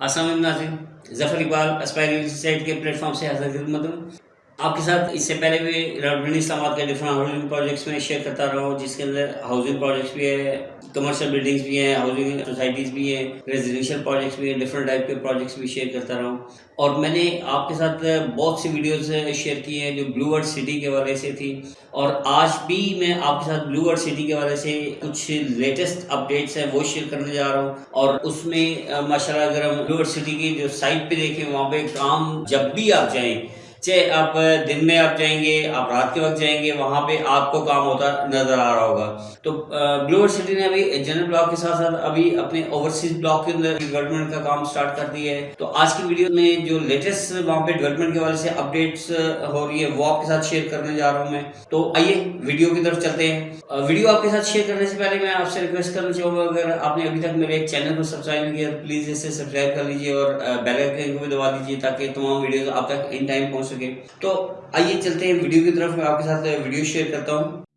السلام علیکم ناظرین ظفر اقبال اسپائر سائٹ کے پلیٹ فارم سے حضرت خدمت ہوں۔ آپ کے ساتھ اس سے پہلے بھی راولپنڈی اسلام آباد کے ڈفرنٹ ہاؤسنگ پروجیکٹس میں شیئر کرتا رہا ہوں، جس کے اندر ہاؤسنگ پروجیکٹس بھی ہے کمرشل بلڈنگس بھی ہیں ہاؤسنگ سوسائٹیز بھی ہیں ریزیڈینشیل پروجیکٹس بھی ہیں ڈفرنٹ ٹائپ کے پروجیکٹس بھی شیئر کرتا رہا ہوں۔ اور میں نے آپ کے ساتھ بہت سی ویڈیوز شیئر کی ہیں جو بلو ورڈ سٹی کے والے سے تھی اور آج بھی میں آپ کے ساتھ بلو ورڈ سٹی کے والے سے کچھ لیٹسٹ اپڈیٹس ہیں، وہ شیئر کرنے جا رہا ہوں۔ اور اس میں ماشاء اللہ اگر ہم بلو ورڈ سٹی کی جو سائٹ پہ دیکھیں، وہاں پہ کام جب بھی آپ جائیں چاہے آپ دن میں آپ جائیں گے آپ رات کے وقت جائیں گے، وہاں پہ آپ کو کام ہوتا نظر آ رہا ہوگا۔ تو بلوور سٹی نے ابھی جنرل بلاک کے ساتھ ساتھ ابھی اپنے اوورسیز بلاک کے اندر ڈیولپمنٹ کا کام سٹارٹ کر دیا ہے۔ تو آج کی ویڈیو میں جو لیٹسٹ وہاں پہ ڈیولپمنٹ کے والے سے اپڈیٹس ہو رہی ہے، وہ آپ کے ساتھ شیئر کرنے جا رہا ہوں میں۔ تو آئیے ویڈیو کی طرف چلتے ہیں۔ ویڈیو آپ کے ساتھ شیئر کرنے سے پہلے میں آپ سے ریکویسٹ کرنا چاہوں گا، اگر آپ نے ابھی تک میرے چینل کو سبسکرائب نہیں کیا پلیز اسے سبسکرائب کر لیجیے اور بیل آئکن کو بھی دبا دیجیے تاکہ تمام ویڈیوز آپ تک ان ٹائم پہنچ سکے۔ تو آئیے چلتے ہیں ویڈیو کی طرف۔ میں آپ کے ساتھ ویڈیو شیئر کرتا ہوں۔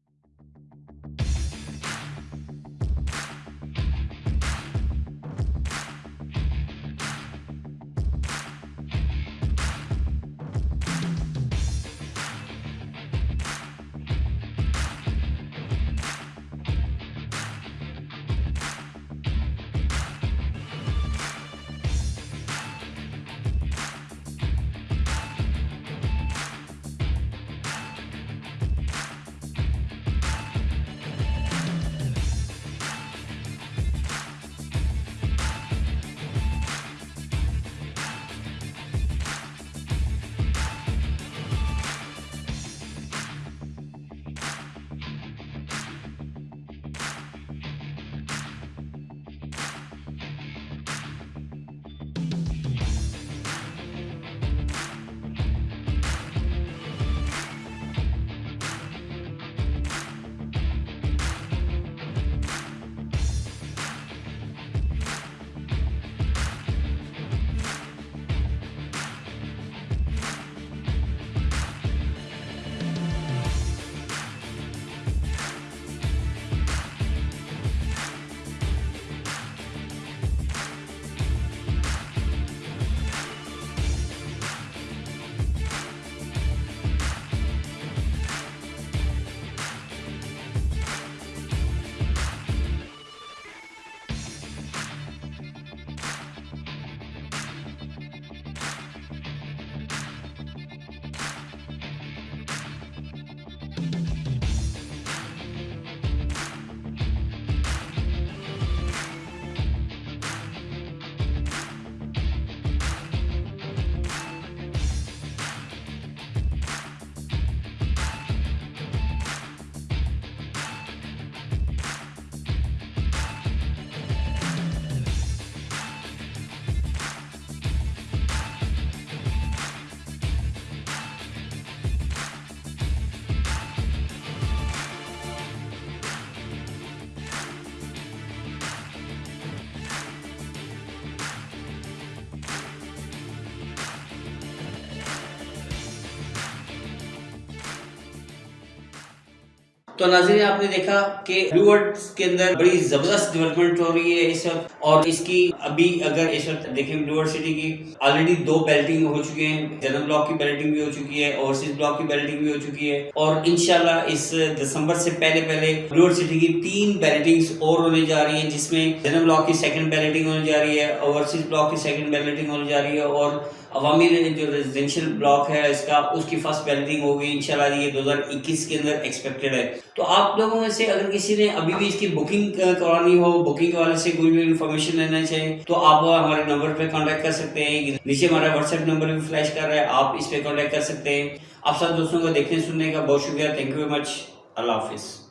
تو ناظرین، آپ نے دیکھا کہ بلو ورڈ کے اندر بڑی زبردست ڈیولپمنٹ ہو رہی ہے اس وقت، اور اس کی ابھی اگر اس وقت دیکھیں بلو ورڈ سٹی کی آلریڈی دو بیلٹنگ ہو چکی ہیں جنرل بلاک کی بیلٹنگ بھی ہو چکی ہے اوورسیز بلاک کی بیلٹنگ بھی ہو چکی ہے، اور انشاءاللہ اس دسمبر سے پہلے پہلے بلو ورڈ سٹی کی تین بیلٹنگز اور ہونے جا رہی ہیں، جس میں جنرل بلاک کی سیکنڈ بیلٹنگ ہونے جا رہی ہے اوورسیز بلاک کی سیکنڈ بیلٹنگ ہونے جا رہی ہے، اور عوامی جو ریزیڈینشیل بلاک ہے، اس کا اس کی فرسٹ بیلٹنگ ہوگی، انشاءاللہ جی یہ دو ہزار اکیس کے اندر ایکسپیکٹڈ ہے۔ تو آپ لوگوں میں سے اگر کسی نے ابھی بھی اس کی بکنگ کرانی ہو بکنگ کے والے سے کوئی بھی انفارمیشن لینا چاہیں تو آپ ہمارے نمبر پہ کانٹیکٹ کر سکتے ہیں۔ نیچے ہمارا واٹس ایپ نمبر بھی فلیش کر رہا ہے، آپ اس پہ کانٹیکٹ کر سکتے ہیں۔ آپ سب دوستوں کو دیکھنے، سننے کا بہت شکریہ۔ تھینک یو ویری مچ اللہ حافظ۔